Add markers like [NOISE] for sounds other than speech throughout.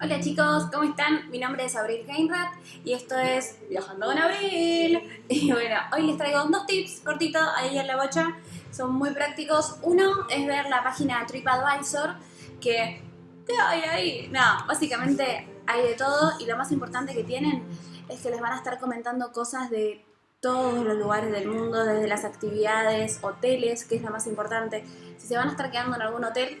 Hola chicos, ¿cómo están? Mi nombre es Abril Heinrad y esto es Viajando con Abril. [LAUGHS] Y bueno, hoy les traigo dos tips cortitos ahí en la bocha. Son muy prácticos. Uno es ver la página TripAdvisor, que... ¿Qué hay ahí? No, básicamente hay de todo y lo más importante que tienen es que les van a estar comentando cosas de todos los lugares del mundo, desde las actividades, hoteles, que es lo más importante. Si se van a estar quedando en algún hotel,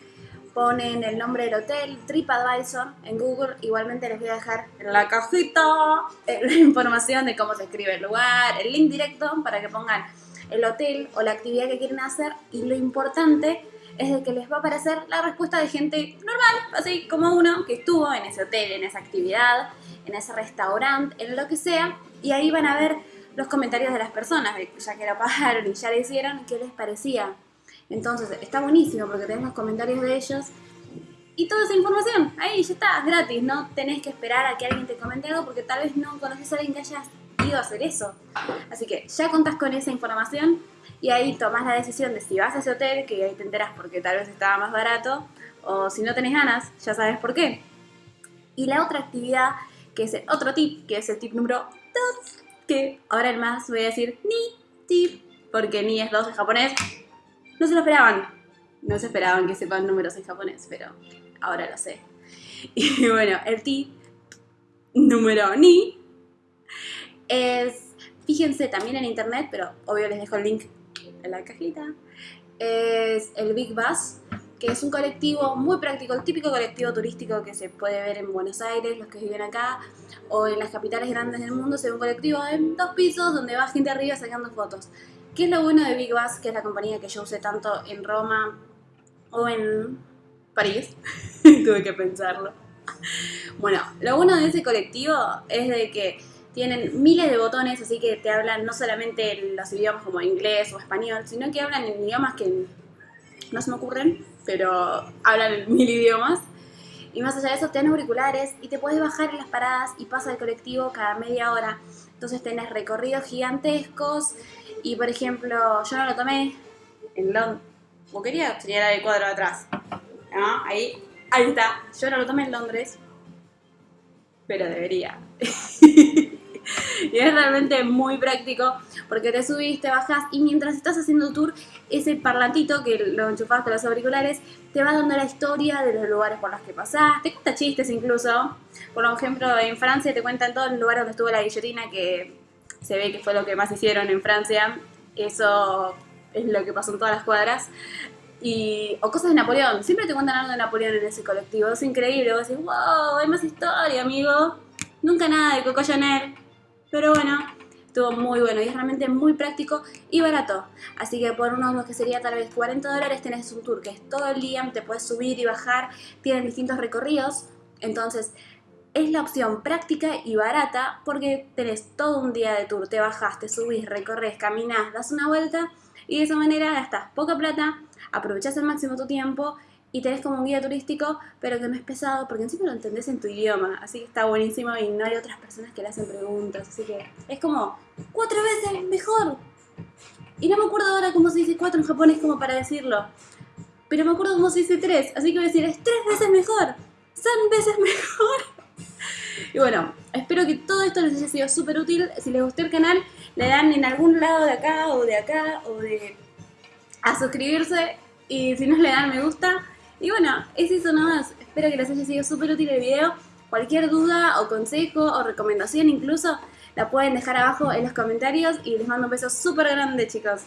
ponen el nombre del hotel, TripAdvisor en Google, igualmente les voy a dejar en la cajita eh, [LAUGHS] la información de cómo se escribe el lugar, el link directo para que pongan el hotel o la actividad que quieren hacer y lo importante es de que les va a aparecer la respuesta de gente normal, así como uno que estuvo en ese hotel, en esa actividad, en ese restaurante, en lo que sea, y ahí van a ver los comentarios de las personas, ya que lo pagaron y ya le hicieron, qué les parecía. Entonces, está buenísimo porque tenés los comentarios de ellos y toda esa información. Ahí ya está, gratis. No tenés que esperar a que alguien te comente algo porque tal vez no conoces a alguien que haya ido a hacer eso. Así que ya contás con esa información y ahí tomás la decisión de si vas a ese hotel, que ahí te enteras porque tal vez estaba más barato, o si no tenés ganas, ya sabes por qué. Y la otra actividad, que es el otro tip, que es el tip número 2, que ahora el más voy a decir ni tip, porque ni es 2 en japonés, no se lo esperaban. No se esperaban que sepan números en japonés, pero ahora lo sé. [LAUGHS] Y bueno, el tip número ni es, fíjense también en internet, pero obvio les dejo el link en la cajita, es el Big Bus, que es un colectivo muy práctico, el típico colectivo turístico que se puede ver en Buenos Aires, los que viven acá, o en las capitales grandes del mundo, se ve un colectivo en dos pisos donde va gente arriba sacando fotos. ¿Qué es lo bueno de Big Bus, que es la compañía que yo usé tanto en Roma o en París? [LAUGHS] Tuve que pensarlo. Bueno, lo bueno de ese colectivo es de que tienen miles de botones, así que te hablan no solamente los idiomas como inglés o español, sino que hablan en idiomas que no se me ocurren, pero hablan en mil idiomas. Y más allá de eso, te dan auriculares y te puedes bajar en las paradas y pasa el colectivo cada media hora. Entonces tenés recorridos gigantescos y por ejemplo, yo no lo tomé en Londres. ¿Vos querías? Tenía el cuadro de atrás. Ahí, ahí está. Yo no lo tomé en Londres, pero debería. [LAUGHS] y es realmente muy práctico porque te subís, te bajás y mientras estás haciendo tour, ese parlantito que lo enchufás con los auriculares te va dando la historia de los lugares por los que pasás, te cuenta chistes incluso. Por ejemplo, en Francia te cuentan todos los lugares donde estuvo la guillotina que se ve que fue lo que más hicieron en Francia. Eso es lo que pasó en todas las cuadras. Y, o cosas de Napoleón. Siempre te cuentan algo de Napoleón en ese colectivo. Es increíble. Vos decís, wow, hay más historia, amigo. Nunca nada de Coco Chanel. Pero bueno, estuvo muy bueno y es realmente muy práctico y barato. Así que por unos que sería tal vez 40 dólares tenés un tour que es todo el día, te puedes subir y bajar, tienen distintos recorridos. Entonces es la opción práctica y barata porque tenés todo un día de tour, te bajás, te subís, recorres, caminás, das una vuelta y de esa manera gastas poca plata, aprovechás al máximo tu tiempo y tenés como un guía turístico, pero que no es pesado porque encima lo entendés en tu idioma, así que está buenísimo y no hay otras personas que le hacen preguntas, así que es como cuatro veces mejor. Y no me acuerdo ahora cómo se dice cuatro en japonés como para decirlo, pero me acuerdo cómo se dice tres, así que voy a decir es tres veces mejor, son veces [LAUGHS] mejor. Y bueno, espero que todo esto les haya sido súper útil. Si les gustó el canal, le dan en algún lado de acá o de acá o de a suscribirse. Y si no, le dan me gusta. Y bueno, es eso nomás. Espero que les haya sido súper útil el video. Cualquier duda o consejo o recomendación incluso la pueden dejar abajo en los comentarios y les mando un beso súper grande chicos.